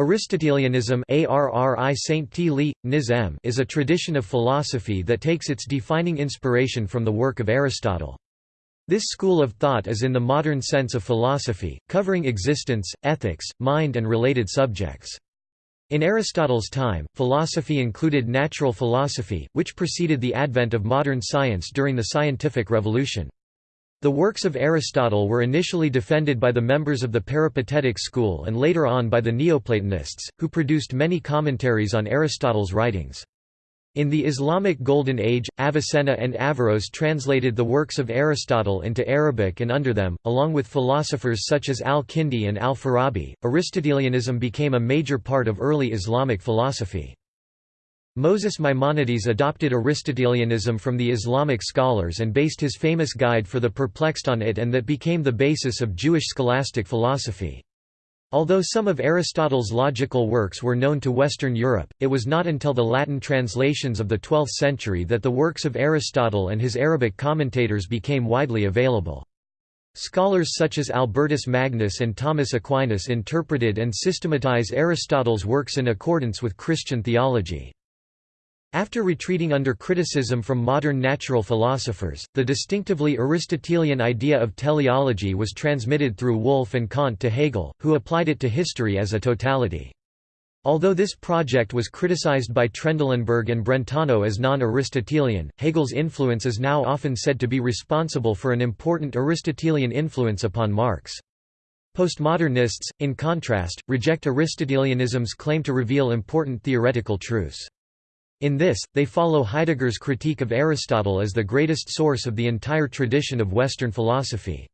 Aristotelianism is a tradition of philosophy that takes its defining inspiration from the work of Aristotle. This school of thought is in the modern sense of philosophy, covering existence, ethics, mind and related subjects. In Aristotle's time, philosophy included natural philosophy, which preceded the advent of modern science during the scientific revolution. The works of Aristotle were initially defended by the members of the Peripatetic school and later on by the Neoplatonists, who produced many commentaries on Aristotle's writings. In the Islamic Golden Age, Avicenna and Averroes translated the works of Aristotle into Arabic and under them, along with philosophers such as al-Kindi and al-Farabi, Aristotelianism became a major part of early Islamic philosophy. Moses Maimonides adopted Aristotelianism from the Islamic scholars and based his famous Guide for the Perplexed on it and that became the basis of Jewish scholastic philosophy. Although some of Aristotle's logical works were known to Western Europe, it was not until the Latin translations of the 12th century that the works of Aristotle and his Arabic commentators became widely available. Scholars such as Albertus Magnus and Thomas Aquinas interpreted and systematized Aristotle's works in accordance with Christian theology. After retreating under criticism from modern natural philosophers, the distinctively Aristotelian idea of teleology was transmitted through Wolff and Kant to Hegel, who applied it to history as a totality. Although this project was criticized by Trendelenburg and Brentano as non-Aristotelian, Hegel's influence is now often said to be responsible for an important Aristotelian influence upon Marx. Postmodernists, in contrast, reject Aristotelianism's claim to reveal important theoretical truths. In this, they follow Heidegger's critique of Aristotle as the greatest source of the entire tradition of Western philosophy.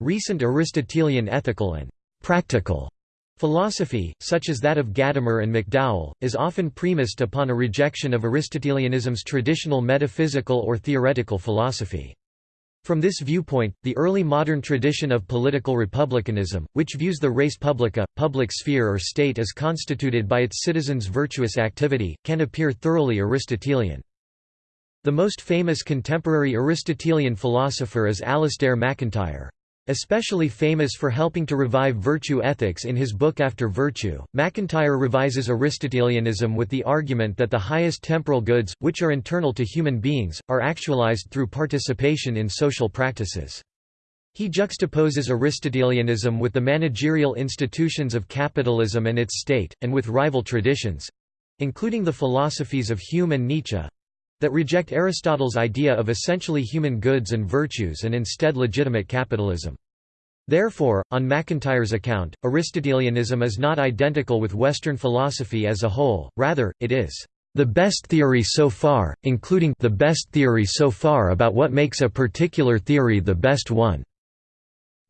Recent Aristotelian ethical and «practical» philosophy, such as that of Gadamer and McDowell, is often premised upon a rejection of Aristotelianism's traditional metaphysical or theoretical philosophy. From this viewpoint, the early modern tradition of political republicanism, which views the res publica, public sphere or state as constituted by its citizens' virtuous activity, can appear thoroughly Aristotelian. The most famous contemporary Aristotelian philosopher is Alasdair MacIntyre. Especially famous for helping to revive virtue ethics in his book After Virtue, MacIntyre revises Aristotelianism with the argument that the highest temporal goods, which are internal to human beings, are actualized through participation in social practices. He juxtaposes Aristotelianism with the managerial institutions of capitalism and its state, and with rival traditions—including the philosophies of Hume and Nietzsche, that reject Aristotle's idea of essentially human goods and virtues and instead legitimate capitalism. Therefore, on MacIntyre's account, Aristotelianism is not identical with Western philosophy as a whole, rather, it is the best theory so far, including the best theory so far about what makes a particular theory the best one.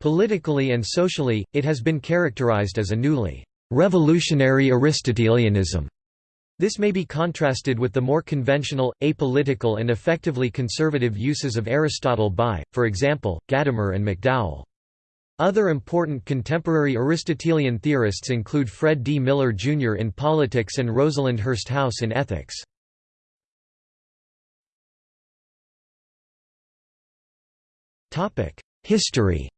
Politically and socially, it has been characterized as a newly revolutionary Aristotelianism. This may be contrasted with the more conventional, apolitical and effectively conservative uses of Aristotle by, for example, Gadamer and McDowell. Other important contemporary Aristotelian theorists include Fred D. Miller Jr. in politics and Rosalind Hursthouse in ethics. History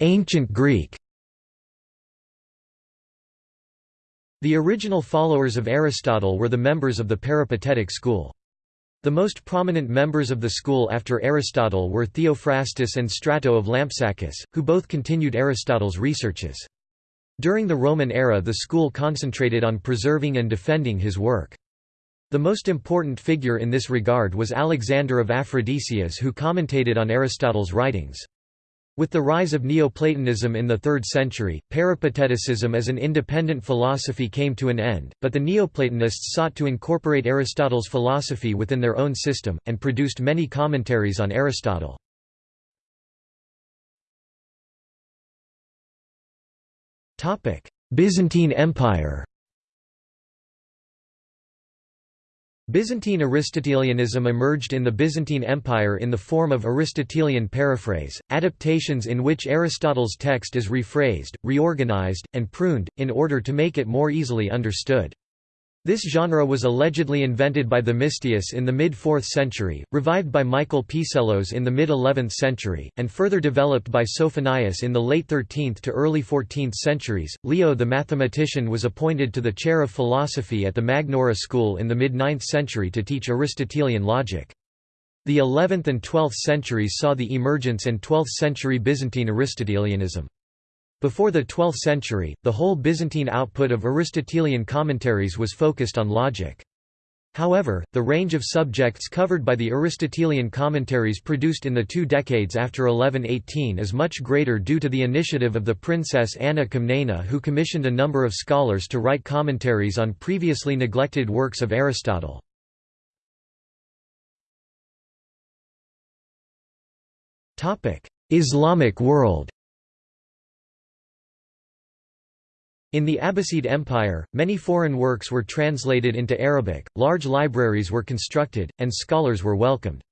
Ancient Greek The original followers of Aristotle were the members of the Peripatetic school. The most prominent members of the school after Aristotle were Theophrastus and Strato of Lampsacus, who both continued Aristotle's researches. During the Roman era the school concentrated on preserving and defending his work. The most important figure in this regard was Alexander of Aphrodisias who commentated on Aristotle's writings. With the rise of Neoplatonism in the 3rd century, Peripateticism as an independent philosophy came to an end, but the Neoplatonists sought to incorporate Aristotle's philosophy within their own system, and produced many commentaries on Aristotle. Byzantine Empire Byzantine Aristotelianism emerged in the Byzantine Empire in the form of Aristotelian paraphrase, adaptations in which Aristotle's text is rephrased, reorganized, and pruned, in order to make it more easily understood. This genre was allegedly invented by Themistius in the mid-4th century, revived by Michael Psellos in the mid-11th century, and further developed by Sophonias in the late 13th to early 14th centuries. Leo the mathematician was appointed to the chair of philosophy at the Magnaura school in the mid-9th century to teach Aristotelian logic. The 11th and 12th centuries saw the emergence and 12th century Byzantine Aristotelianism. Before the 12th century, the whole Byzantine output of Aristotelian commentaries was focused on logic. However, the range of subjects covered by the Aristotelian commentaries produced in the two decades after 1118 is much greater due to the initiative of the princess Anna Komnena who commissioned a number of scholars to write commentaries on previously neglected works of Aristotle. Islamic world In the Abbasid Empire, many foreign works were translated into Arabic, large libraries were constructed, and scholars were welcomed.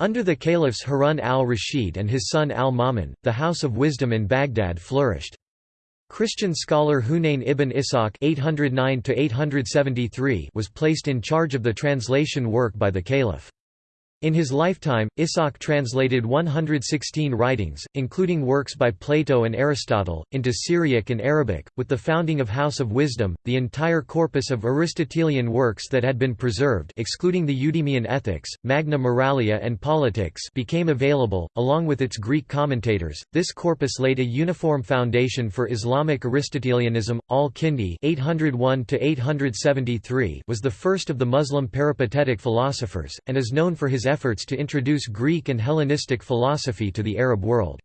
Under the caliphs Harun al-Rashid and his son al-Ma'mun, the House of Wisdom in Baghdad flourished. Christian scholar Hunayn ibn Ishaq (809–873) was placed in charge of the translation work by the caliph. In his lifetime, Ishaq translated 116 writings, including works by Plato and Aristotle, into Syriac and Arabic. With the founding of House of Wisdom, the entire corpus of Aristotelian works that had been preserved, excluding the Eudemian Ethics, Magna Moralia, and Politics, became available, along with its Greek commentators. This corpus laid a uniform foundation for Islamic Aristotelianism. Al-Kindi (801–873) was the first of the Muslim peripatetic philosophers, and is known for his efforts to introduce Greek and Hellenistic philosophy to the Arab world.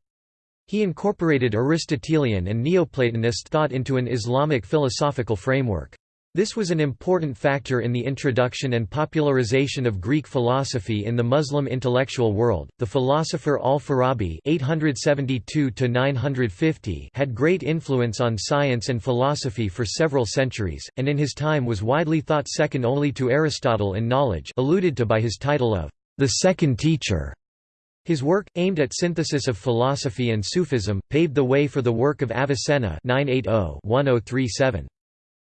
He incorporated Aristotelian and Neoplatonist thought into an Islamic philosophical framework. This was an important factor in the introduction and popularization of Greek philosophy in the Muslim intellectual world. The philosopher Al-Farabi (872–950) had great influence on science and philosophy for several centuries, and in his time was widely thought second only to Aristotle in knowledge, alluded to by his title of the second teacher. His work, aimed at synthesis of philosophy and Sufism, paved the way for the work of Avicenna 980-1037.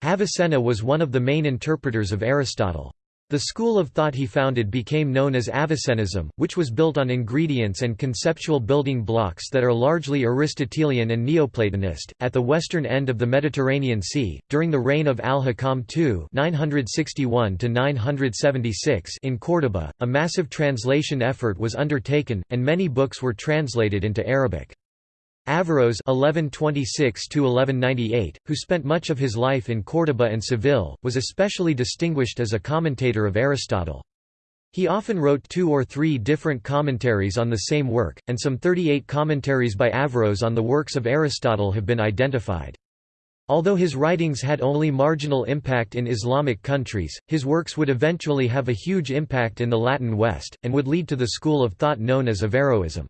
Avicenna was one of the main interpreters of Aristotle. The school of thought he founded became known as Avicennism, which was built on ingredients and conceptual building blocks that are largely Aristotelian and Neoplatonist. At the western end of the Mediterranean Sea, during the reign of Al-Hakam II (961–976) in Córdoba, a massive translation effort was undertaken, and many books were translated into Arabic. Averroes (1126–1198), who spent much of his life in Córdoba and Seville, was especially distinguished as a commentator of Aristotle. He often wrote two or three different commentaries on the same work, and some 38 commentaries by Averroes on the works of Aristotle have been identified. Although his writings had only marginal impact in Islamic countries, his works would eventually have a huge impact in the Latin West, and would lead to the school of thought known as Averroism.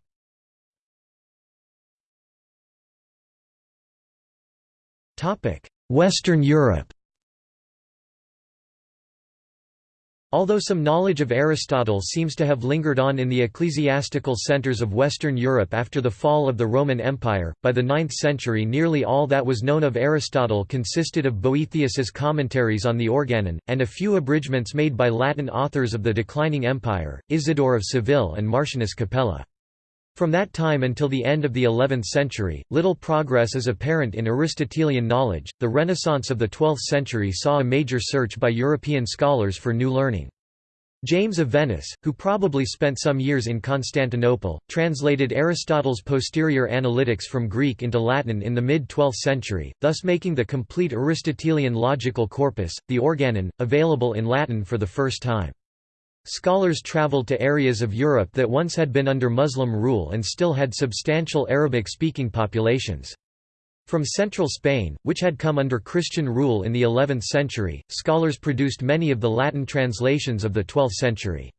Western Europe Although some knowledge of Aristotle seems to have lingered on in the ecclesiastical centers of Western Europe after the fall of the Roman Empire, by the 9th century nearly all that was known of Aristotle consisted of Boethius's commentaries on the Organon, and a few abridgments made by Latin authors of the declining empire, Isidore of Seville and Martianus Capella. From that time until the end of the 11th century, little progress is apparent in Aristotelian knowledge. The Renaissance of the 12th century saw a major search by European scholars for new learning. James of Venice, who probably spent some years in Constantinople, translated Aristotle's posterior analytics from Greek into Latin in the mid-12th century, thus making the complete Aristotelian logical corpus, the Organon, available in Latin for the first time. Scholars traveled to areas of Europe that once had been under Muslim rule and still had substantial Arabic-speaking populations. From central Spain, which had come under Christian rule in the 11th century, scholars produced many of the Latin translations of the 12th century.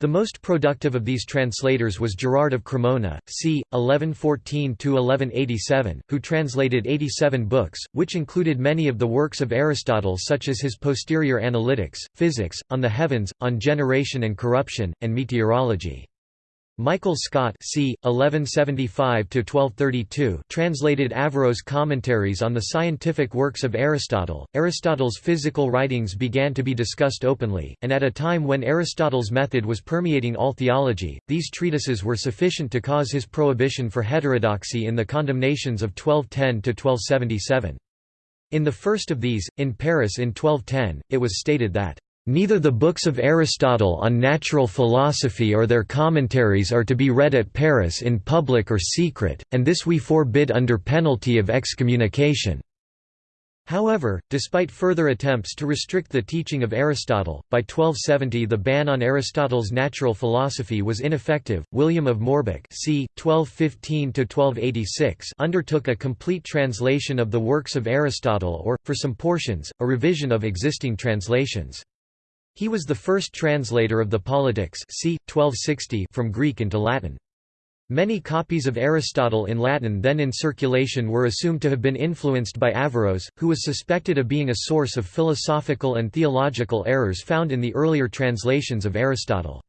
The most productive of these translators was Gerard of Cremona, c. 1114–1187, who translated 87 books, which included many of the works of Aristotle such as his Posterior Analytics, Physics, On the Heavens, On Generation and Corruption, and Meteorology. Michael Scot c. 1175–1232 translated Averroes' commentaries on the scientific works of Aristotle. Aristotle's physical writings began to be discussed openly, and at a time when Aristotle's method was permeating all theology, these treatises were sufficient to cause his prohibition for heterodoxy in the condemnations of 1210–1277. In the first of these, in Paris in 1210, it was stated that Neither the books of Aristotle on natural philosophy or their commentaries are to be read at Paris in public or secret, and this we forbid under penalty of excommunication." However, despite further attempts to restrict the teaching of Aristotle, by 1270 the ban on Aristotle's natural philosophy was ineffective. William of Moerbeke c. 1215 undertook a complete translation of the works of Aristotle or, for some portions, a revision of existing translations. He was the first translator of the Politics c. 1260 from Greek into Latin. Many copies of Aristotle in Latin then in circulation were assumed to have been influenced by Averroes, who was suspected of being a source of philosophical and theological errors found in the earlier translations of Aristotle.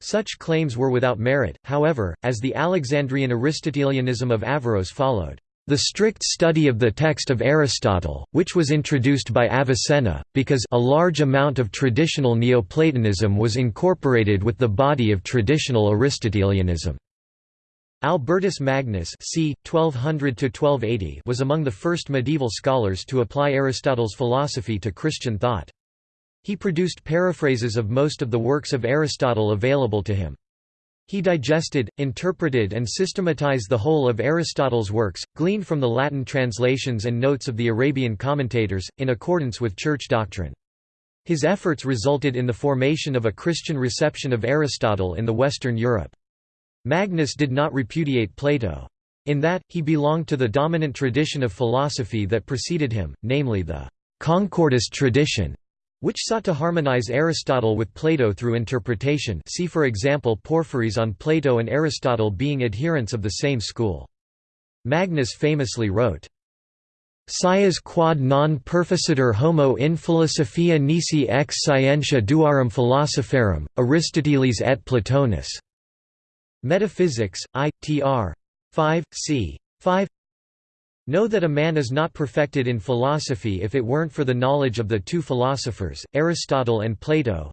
Such claims were without merit, however, as the Alexandrian Aristotelianism of Averroes followed. The strict study of the text of Aristotle, which was introduced by Avicenna, because a large amount of traditional Neoplatonism was incorporated with the body of traditional Aristotelianism. Albertus Magnus c. 1200 was among the first medieval scholars to apply Aristotle's philosophy to Christian thought. He produced paraphrases of most of the works of Aristotle available to him. He digested, interpreted and systematized the whole of Aristotle's works, gleaned from the Latin translations and notes of the Arabian commentators, in accordance with church doctrine. His efforts resulted in the formation of a Christian reception of Aristotle in the Western Europe. Magnus did not repudiate Plato. In that, he belonged to the dominant tradition of philosophy that preceded him, namely the Concordist tradition, which sought to harmonize Aristotle with Plato through interpretation see for example Porphyry's on Plato and Aristotle being adherents of the same school. Magnus famously wrote, Scias quod non perficitur homo in philosophia nisi ex scientia duarum philosopharum, Aristoteles et Platonis. Metaphysics, I. tr. 5, c. 5 Know that a man is not perfected in philosophy if it weren't for the knowledge of the two philosophers, Aristotle and Plato.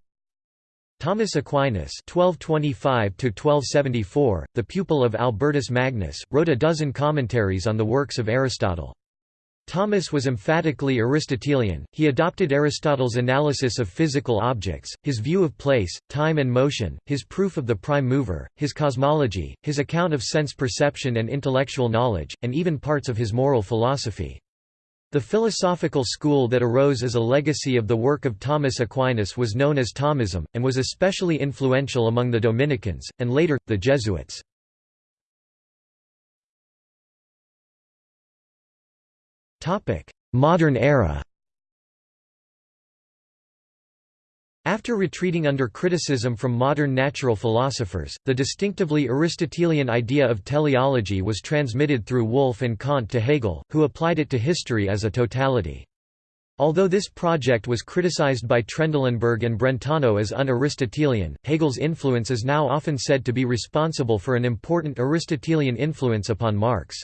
Thomas Aquinas (1225–1274), the pupil of Albertus Magnus, wrote a dozen commentaries on the works of Aristotle. Thomas was emphatically Aristotelian, he adopted Aristotle's analysis of physical objects, his view of place, time and motion, his proof of the prime mover, his cosmology, his account of sense perception and intellectual knowledge, and even parts of his moral philosophy. The philosophical school that arose as a legacy of the work of Thomas Aquinas was known as Thomism, and was especially influential among the Dominicans, and later, the Jesuits. Modern era After retreating under criticism from modern natural philosophers, the distinctively Aristotelian idea of teleology was transmitted through Wolff and Kant to Hegel, who applied it to history as a totality. Although this project was criticized by Trendelenburg and Brentano as un-Aristotelian, Hegel's influence is now often said to be responsible for an important Aristotelian influence upon Marx.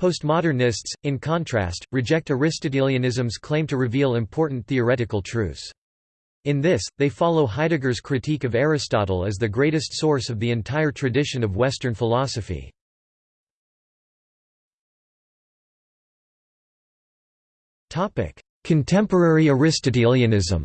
Postmodernists, in contrast, reject Aristotelianism's claim to reveal important theoretical truths. In this, they follow Heidegger's critique of Aristotle as the greatest source of the entire tradition of Western philosophy. Contemporary Aristotelianism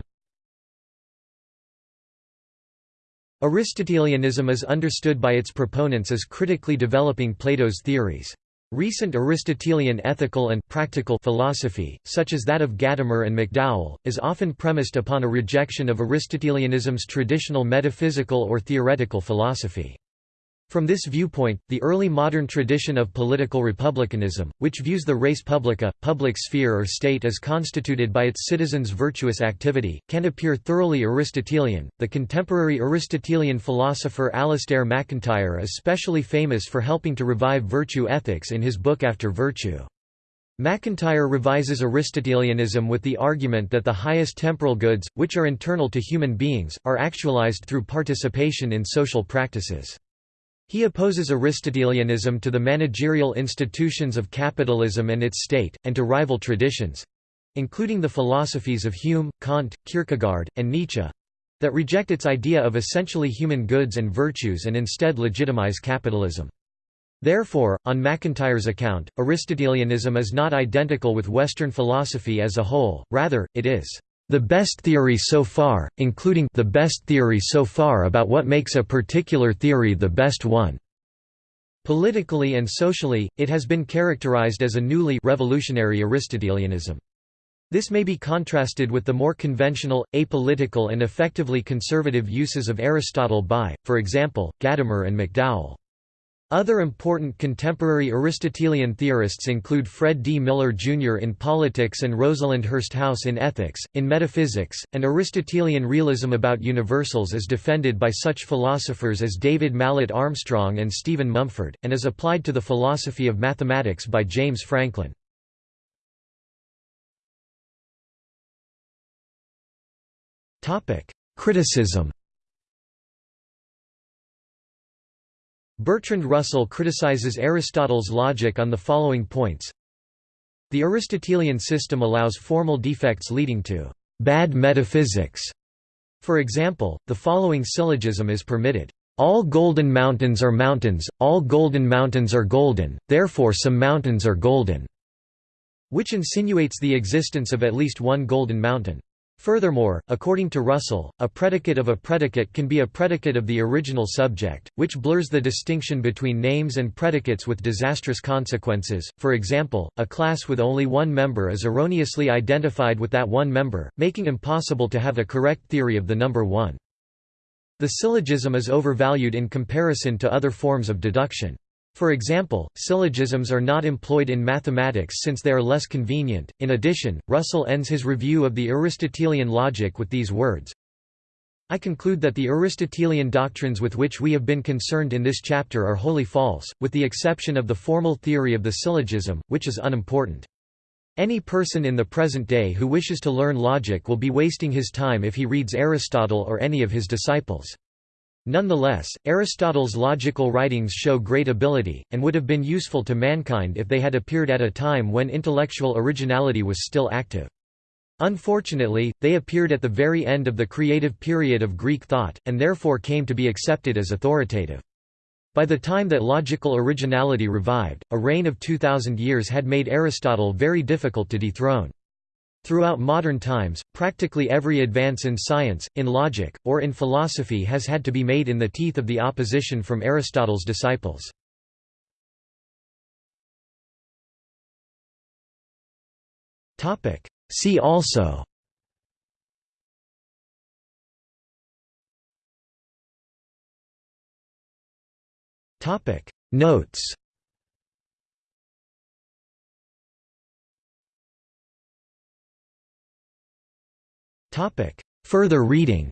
Aristotelianism is understood by its proponents as critically developing Plato's theories. Recent Aristotelian ethical and practical philosophy, such as that of Gadamer and McDowell, is often premised upon a rejection of Aristotelianism's traditional metaphysical or theoretical philosophy. From this viewpoint, the early modern tradition of political republicanism, which views the res publica, public sphere or state as constituted by its citizens' virtuous activity, can appear thoroughly Aristotelian. The contemporary Aristotelian philosopher Alasdair MacIntyre is specially famous for helping to revive virtue ethics in his book After Virtue. MacIntyre revises Aristotelianism with the argument that the highest temporal goods, which are internal to human beings, are actualized through participation in social practices. He opposes Aristotelianism to the managerial institutions of capitalism and its state, and to rival traditions—including the philosophies of Hume, Kant, Kierkegaard, and Nietzsche—that reject its idea of essentially human goods and virtues and instead legitimize capitalism. Therefore, on MacIntyre's account, Aristotelianism is not identical with Western philosophy as a whole, rather, it is the best theory so far, including the best theory so far about what makes a particular theory the best one. Politically and socially, it has been characterized as a newly revolutionary Aristotelianism. This may be contrasted with the more conventional, apolitical and effectively conservative uses of Aristotle by, for example, Gadamer and McDowell. Other important contemporary Aristotelian theorists include Fred D. Miller Jr. in politics and Rosalind Hursthouse in ethics. In metaphysics, an Aristotelian realism about universals is defended by such philosophers as David Mallet Armstrong and Stephen Mumford, and is applied to the philosophy of mathematics by James Franklin. Criticism Bertrand Russell criticizes Aristotle's logic on the following points. The Aristotelian system allows formal defects leading to bad metaphysics. For example, the following syllogism is permitted. All golden mountains are mountains, all golden mountains are golden, therefore some mountains are golden, which insinuates the existence of at least one golden mountain. Furthermore, according to Russell, a predicate of a predicate can be a predicate of the original subject, which blurs the distinction between names and predicates with disastrous consequences. For example, a class with only one member is erroneously identified with that one member, making impossible to have a correct theory of the number 1. The syllogism is overvalued in comparison to other forms of deduction. For example, syllogisms are not employed in mathematics since they are less convenient. In addition, Russell ends his review of the Aristotelian logic with these words I conclude that the Aristotelian doctrines with which we have been concerned in this chapter are wholly false, with the exception of the formal theory of the syllogism, which is unimportant. Any person in the present day who wishes to learn logic will be wasting his time if he reads Aristotle or any of his disciples. Nonetheless, Aristotle's logical writings show great ability, and would have been useful to mankind if they had appeared at a time when intellectual originality was still active. Unfortunately, they appeared at the very end of the creative period of Greek thought, and therefore came to be accepted as authoritative. By the time that logical originality revived, a reign of 2,000 years had made Aristotle very difficult to dethrone. Throughout modern times, practically every advance in science, in logic, or in philosophy has had to be made in the teeth of the opposition from Aristotle's disciples. See also Notes Further reading.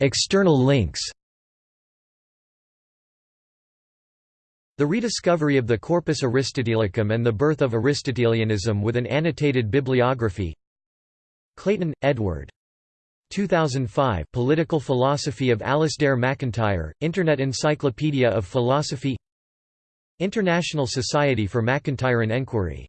External links. The rediscovery of the Corpus Aristotelicum and the birth of Aristotelianism with an annotated bibliography. Clayton, Edward. 2005 Political Philosophy of Alasdair MacIntyre, Internet Encyclopedia of Philosophy International Society for MacIntyrean Enquiry